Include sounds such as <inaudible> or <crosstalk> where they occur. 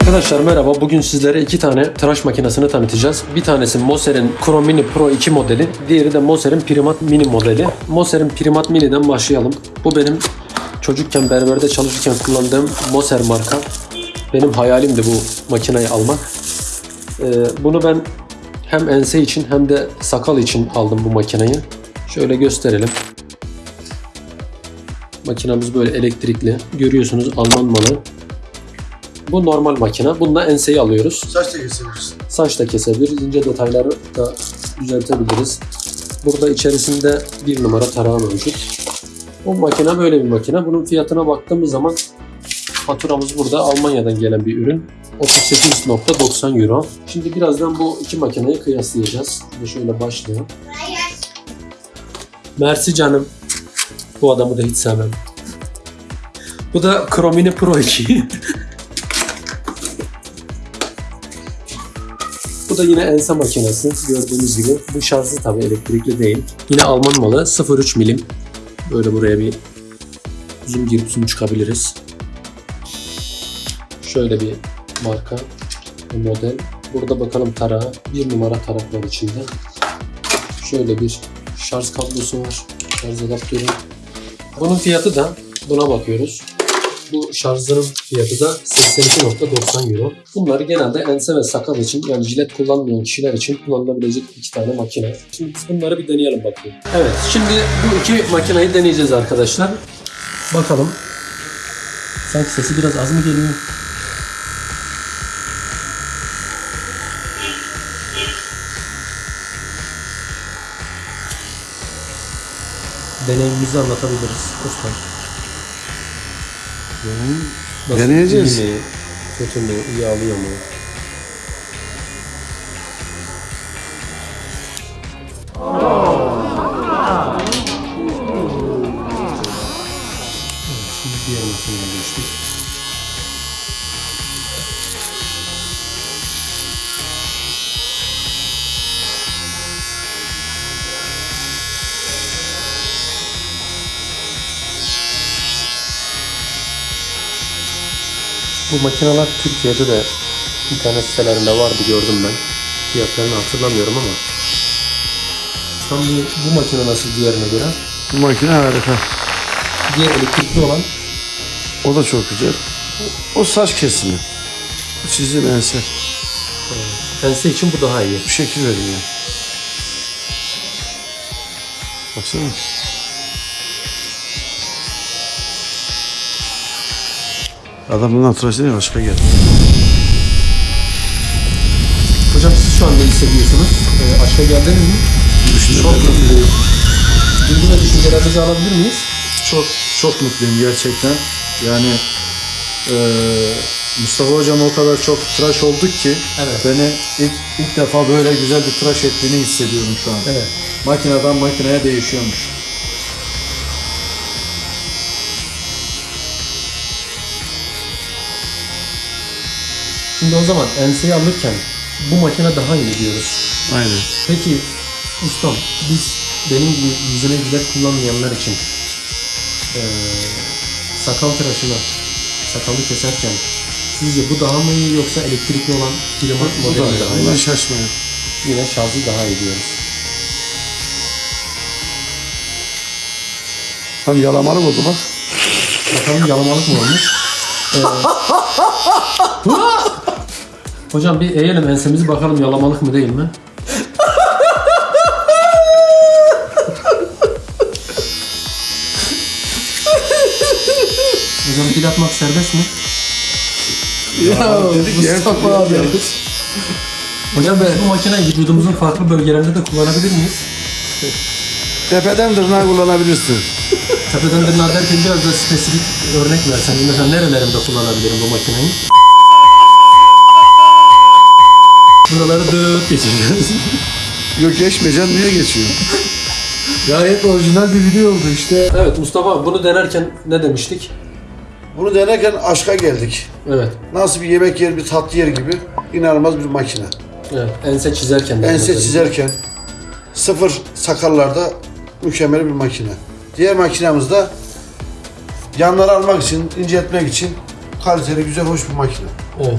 Arkadaşlar merhaba. Bugün sizlere iki tane tıraş makinesini tanıtacağız. Bir tanesi Moser'in Chrome Mini Pro 2 modeli. Diğeri de Moser'in Primat Mini modeli. Moser'in Primat Mini'den başlayalım. Bu benim çocukken berberde çalışırken kullandığım Moser marka. Benim hayalimdi bu makineyi almak. Ee, bunu ben hem ense için hem de sakal için aldım bu makineyi. Şöyle gösterelim. Makinamız böyle elektrikli. Görüyorsunuz Alman malı. Bu normal makine. Bununla enseyi alıyoruz. Saç da kesebilirsin. Saç da kesebiliriz. ince detayları da düzeltebiliriz. Burada içerisinde bir numara tarağı mevcut. Bu makine böyle bir makine. Bunun fiyatına baktığımız zaman faturamız burada Almanya'dan gelen bir ürün. 38.90 euro. Şimdi birazdan bu iki makineyi kıyaslayacağız. Şimdi şöyle başlayalım. Mersi canım. Bu adamı da hiç sevmem. Bu da Chromini Pro 2. Bu da yine ense makinesi gördüğünüz gibi. Bu şarjlı tabi elektrikli değil. Yine Alman malı 0.3 milim. Böyle buraya bir zoom girip zoom çıkabiliriz. Şöyle bir marka, bir model. Burada bakalım tarağı. Bir numara tarak içinde. Şöyle bir şarj kablosu var. Şarj adaptörü. Bunun fiyatı da buna bakıyoruz. Bu şarjların fiyatı da 82.90 euro. Bunlar genelde ense ve sakal için yani jilet kullanmayan kişiler için kullanılabilecek iki tane makine. Şimdi bunları bir deneyelim bakalım. Evet şimdi bu iki makineyi deneyeceğiz arkadaşlar. Bakalım. Sanki sesi biraz az mı geliyor? Deneyimimizi anlatabiliriz. Usta. Nasıl, Deneyeceğiz. iyi mi, kötü mü, iyi alıyor mu? Bu makineler Türkiye'de de internet sitelerinde vardı gördüm ben. Fiyatlarını hatırlamıyorum ama. Tam bu, bu makine nasıl diğerine göre? Bu makine harika. Diğer elektrikli olan O da çok güzel. O saç kesimi. Bu çizim ense. pense için bu daha iyi. Bu şekil veriyor. Baksana. Adamın hatırasıyla başka geldi. Hocam siz şu an ne hissediyorsunuz? Ee, aşka geldiniz mi? Çok mutluyum. Duygu ve düşüncelerinizi alabilir miyiz? Çok çok mutluyum gerçekten. Yani eee, Mustafa hocam o kadar çok tıraş olduk ki Evet. beni ilk, ilk defa böyle güzel bir tıraş ettiğini hissediyorum şu an. Evet. Makineden makineye değişiyormuş. Şimdi o zaman enseyi alırken bu makine daha iyi diyoruz. Aynen. Peki ustam biz benim gibi yüzüne jilet kullanmayanlar için eee sakal tıraşını sakalı keserken sizce bu daha mı iyi yoksa elektrikli olan primat Bu modeli da daha iyi? Bundan şaşmayın. Yine şarjı daha iyi diyoruz. Tam yalamalı oldu bak. Bakalım yalamalık mı olmuş? Ee, <laughs> Hocam bir eğelim ensemizi bakalım yalamalık mı değil mi? Hocam pil atmak serbest mi? Ya Mustafa abi. Hocam biz bu makineyi vücudumuzun farklı bölgelerinde de kullanabilir miyiz? Tepeden tırnağa kullanabilirsin. Tepeden tırnağa derken biraz da spesifik örnek versen. Mesela nerelerimde kullanabilirim bu makineyi? Buraları dıt geçeceğiz. Yok geçmeyeceksin niye geçiyor? Gayet orijinal bir video oldu işte. Evet Mustafa bunu denerken ne demiştik? Bunu denerken aşka geldik. Evet. Nasıl bir yemek yer, bir tatlı yer gibi inanılmaz bir makine. Evet. Ense çizerken. de Ense mesela. çizerken sıfır sakallarda mükemmel bir makine. Diğer makinamız da yanları almak için, inceltmek için kaliteli, güzel, hoş bir makine. Evet.